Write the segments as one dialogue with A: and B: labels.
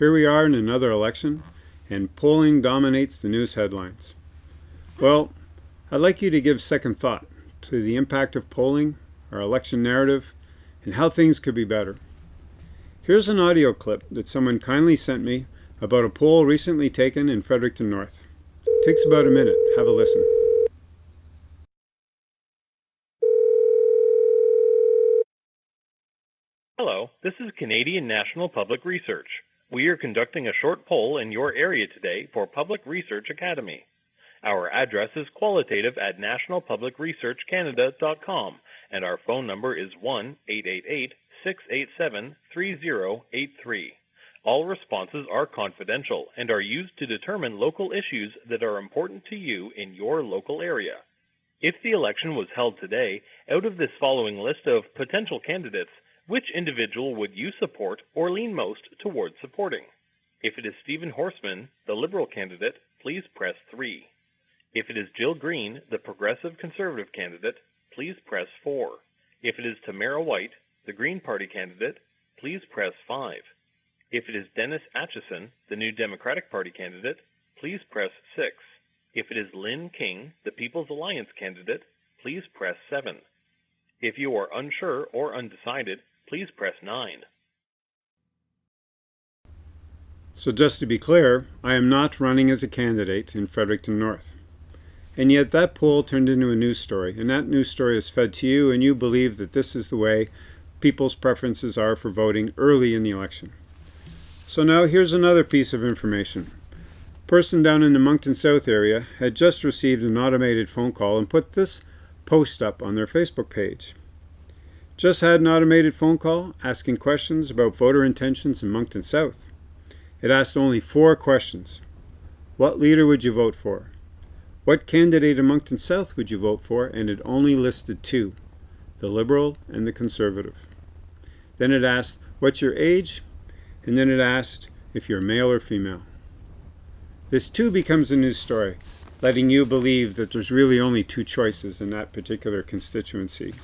A: Here we are in another election, and polling dominates the news headlines. Well, I'd like you to give second thought to the impact of polling, our election narrative, and how things could be better. Here's an audio clip that someone kindly sent me about a poll recently taken in Fredericton North. It takes about a minute. Have a listen.
B: Hello, this is Canadian National Public Research. We are conducting a short poll in your area today for Public Research Academy. Our address is qualitative at nationalpublicresearchcanada.com and our phone number is 1-888-687-3083. All responses are confidential and are used to determine local issues that are important to you in your local area. If the election was held today, out of this following list of potential candidates, which individual would you support or lean most towards supporting? If it is Stephen Horsman, the Liberal candidate, please press 3. If it is Jill Green, the Progressive Conservative candidate, please press 4. If it is Tamara White, the Green Party candidate, please press 5. If it is Dennis Acheson, the New Democratic Party candidate, please press 6. If it is Lynn King, the People's Alliance candidate, please press 7. If you are unsure or undecided, please press 9.
A: So just to be clear, I am not running as a candidate in Fredericton North. And yet that poll turned into a news story, and that news story is fed to you, and you believe that this is the way people's preferences are for voting early in the election. So now here's another piece of information. A person down in the Moncton South area had just received an automated phone call and put this post up on their Facebook page. Just had an automated phone call asking questions about voter intentions in Moncton South. It asked only four questions. What leader would you vote for? What candidate in Moncton South would you vote for? And it only listed two, the Liberal and the Conservative. Then it asked, what's your age? And then it asked if you're male or female. This too becomes a news story, letting you believe that there's really only two choices in that particular constituency.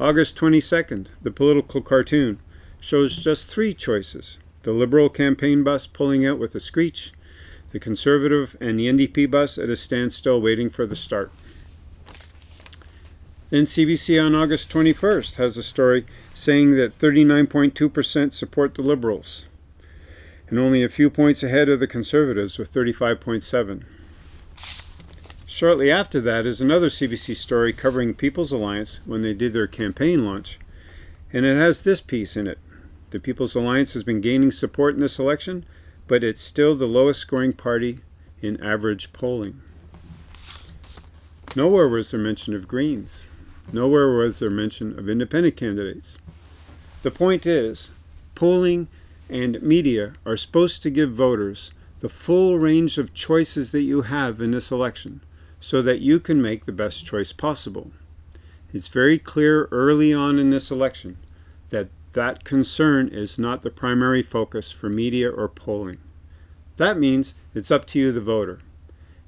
A: August 22nd, the political cartoon shows just three choices. The Liberal campaign bus pulling out with a screech, the Conservative and the NDP bus at a standstill waiting for the start. Then CBC on August 21st has a story saying that 39.2% support the Liberals and only a few points ahead of the Conservatives with 35.7. Shortly after that is another CBC story covering People's Alliance when they did their campaign launch. And it has this piece in it. The People's Alliance has been gaining support in this election, but it's still the lowest scoring party in average polling. Nowhere was there mention of Greens. Nowhere was there mention of independent candidates. The point is, polling and media are supposed to give voters the full range of choices that you have in this election so that you can make the best choice possible. It's very clear early on in this election that that concern is not the primary focus for media or polling. That means it's up to you, the voter.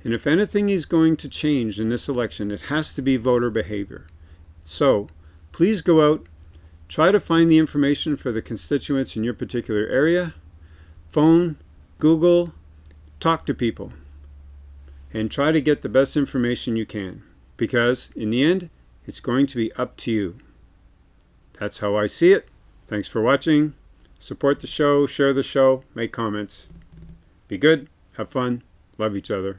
A: And if anything is going to change in this election, it has to be voter behavior. So, please go out, try to find the information for the constituents in your particular area, phone, Google, talk to people and try to get the best information you can because in the end it's going to be up to you. That's how I see it. Thanks for watching. Support the show, share the show, make comments. Be good, have fun, love each other.